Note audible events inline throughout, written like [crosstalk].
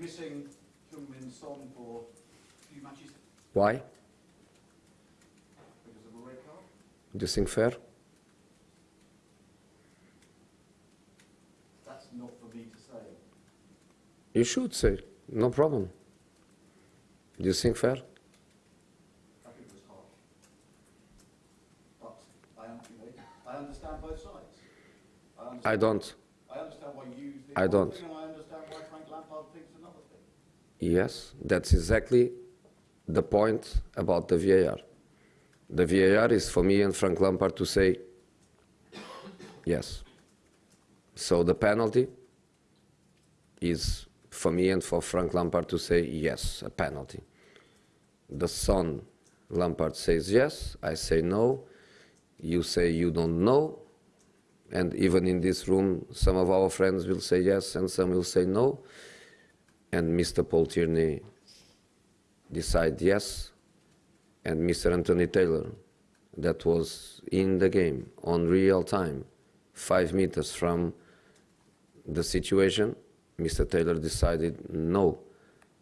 missing Heung-Min Son for a few matches Why? because of a red card? Do you think fair? That's not for me to say. You should say, no problem. Do you think fair? I think it was harsh. But I, am, you know, I understand both sides. I, understand, I don't. I understand why you think I don't. thing and I understand why Frank Lampard thinks another thing. Yes, that's exactly the point about the VAR. The VAR is for me and Frank Lampard to say yes. So the penalty is for me and for Frank Lampard to say yes, a penalty. The son Lampard says yes, I say no, you say you don't know, and even in this room, some of our friends will say yes and some will say no and Mr. Paul Tierney decide yes, and Mr. Anthony Taylor, that was in the game on real time, five meters from the situation, Mr. Taylor decided no.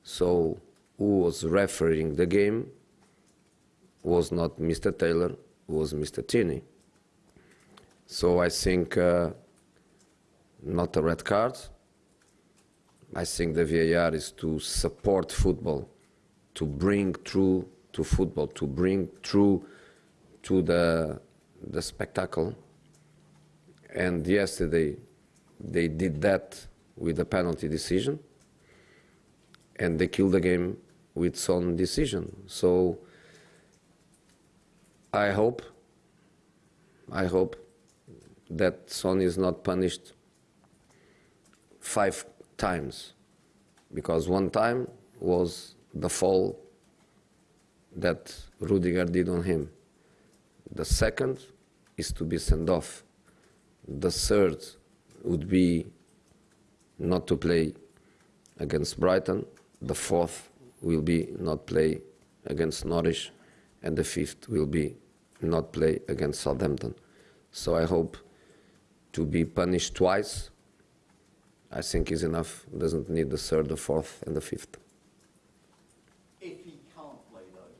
So who was refereeing the game was not Mr. Taylor, was Mr. Tierney. So I think uh, not a red card, I think the VAR is to support football, to bring through to football, to bring through to the the spectacle. And yesterday, they did that with a penalty decision, and they killed the game with some decision. So I hope, I hope that Son is not punished five times because one time was the fall that Rudiger did on him. The second is to be sent off. The third would be not to play against Brighton. The fourth will be not play against Norwich. And the fifth will be not play against Southampton. So I hope to be punished twice I think is enough. Doesn't need the third, the fourth, and the fifth. If he can't play though,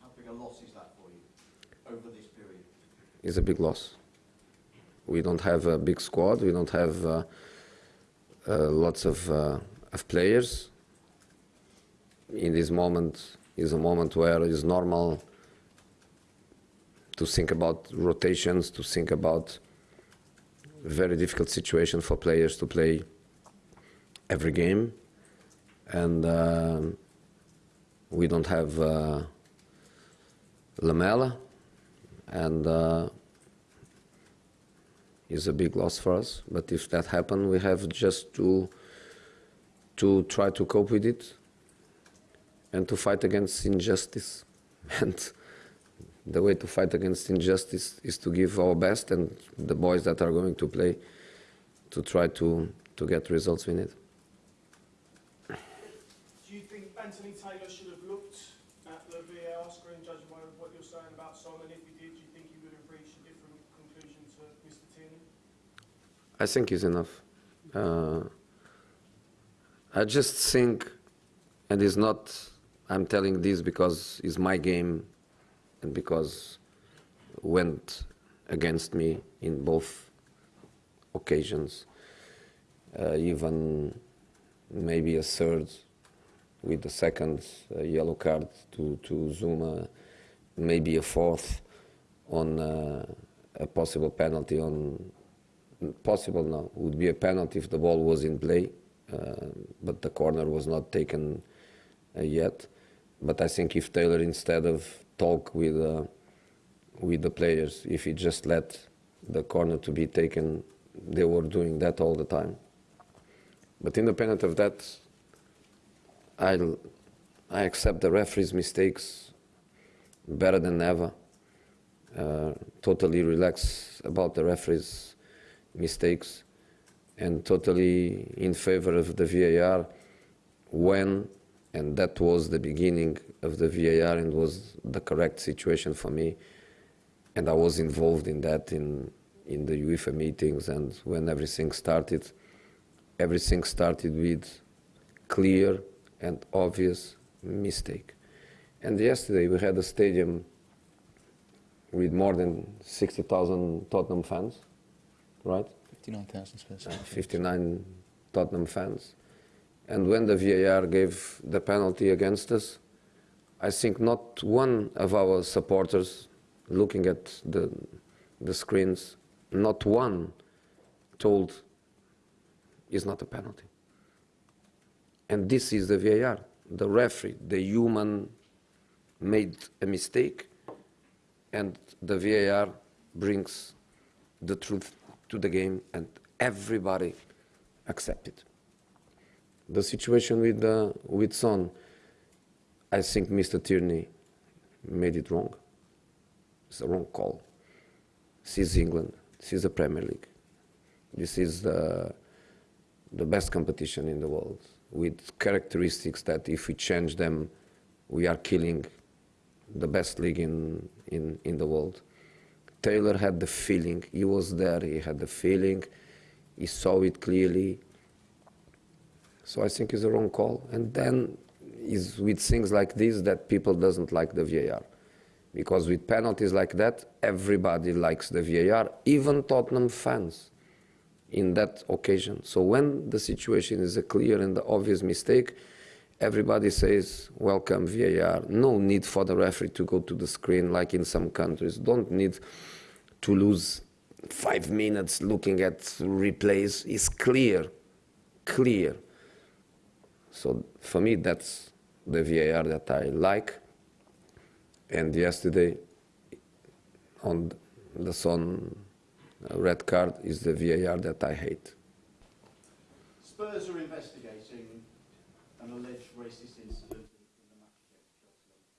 how big a loss is that for you over this period? Is a big loss. We don't have a big squad. We don't have uh, uh, lots of uh, of players. In this moment is a moment where it's normal to think about rotations, to think about very difficult situation for players to play every game, and uh, we don't have uh, Lamela, and uh, is a big loss for us. But if that happens, we have just to to try to cope with it and to fight against injustice. [laughs] And the way to fight against injustice is to give our best and the boys that are going to play to try to, to get results we need. Do you think Anthony Taylor should have looked at the VAR screen, judging by what you're saying about Son? And if he did, do you think he would have reached a different conclusion to Mr. Tierney? I think is enough. Uh, I just think, and it's not, I'm telling this because it's my game because went against me in both occasions, uh, even maybe a third with the second uh, yellow card to, to Zouma, maybe a fourth on uh, a possible penalty on possible now would be a penalty if the ball was in play, uh, but the corner was not taken uh, yet. But I think if Taylor instead of talk with uh, with the players, if he just let the corner to be taken, they were doing that all the time. But independent of that, I I accept the referee's mistakes better than ever. Uh, totally relax about the referee's mistakes and totally in favor of the VAR when, and that was the beginning of the VAR and was the correct situation for me. And I was involved in that in, in the UEFA meetings and when everything started, everything started with clear and obvious mistake. And yesterday we had a stadium with more than 60,000 Tottenham fans, right? 59,000 Spurs. Uh, 59 Tottenham fans. And when the VAR gave the penalty against us, I think not one of our supporters, looking at the, the screens, not one told it's not a penalty. And this is the VAR. The referee, the human, made a mistake, and the VAR brings the truth to the game, and everybody accept it. The situation with uh, with Son, I think Mr. Tierney made it wrong. It's a wrong call. This is England. This is the Premier League. This is the the best competition in the world with characteristics that if we change them, we are killing the best league in, in, in the world. Taylor had the feeling, he was there, he had the feeling, he saw it clearly. So I think it's a wrong call. And then is with things like this that people doesn't like the VAR. Because with penalties like that, everybody likes the VAR, even Tottenham fans in that occasion. So when the situation is a clear and obvious mistake, everybody says, welcome VAR. No need for the referee to go to the screen like in some countries. Don't need to lose five minutes looking at replays. It's clear, clear. So for me, that's the VAR that I like. And yesterday, on the Son uh, red card, is the VAR that I hate. Spurs are investigating an alleged racist incident in the match against.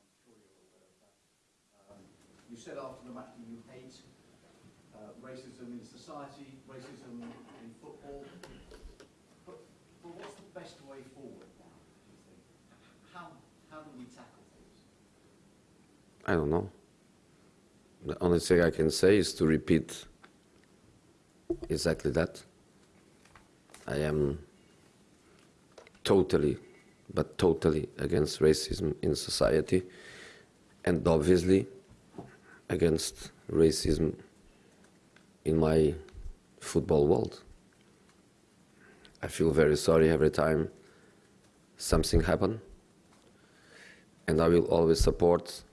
I'm sure you're aware of that. Um, you said after the match that you hate uh, racism in society, racism in football. What's the best way forward now? How, how do we tackle things? I don't know. The only thing I can say is to repeat exactly that. I am totally, but totally against racism in society, and obviously against racism in my football world. I feel very sorry every time something happens, and I will always support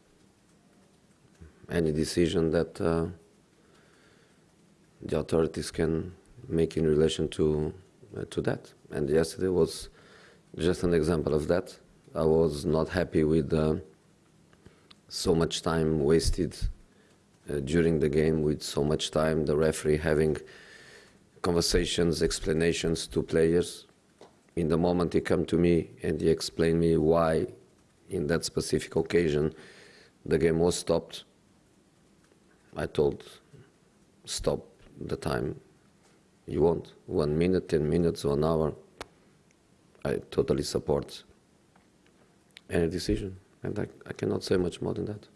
any decision that uh, the authorities can make in relation to uh, to that. And yesterday was just an example of that. I was not happy with uh, so much time wasted uh, during the game, with so much time the referee having conversations, explanations to players. In the moment he come to me and he explained me why, in that specific occasion, the game was stopped. I told, stop the time you want. One minute, 10 minutes, one hour. I totally support any decision. And I, I cannot say much more than that.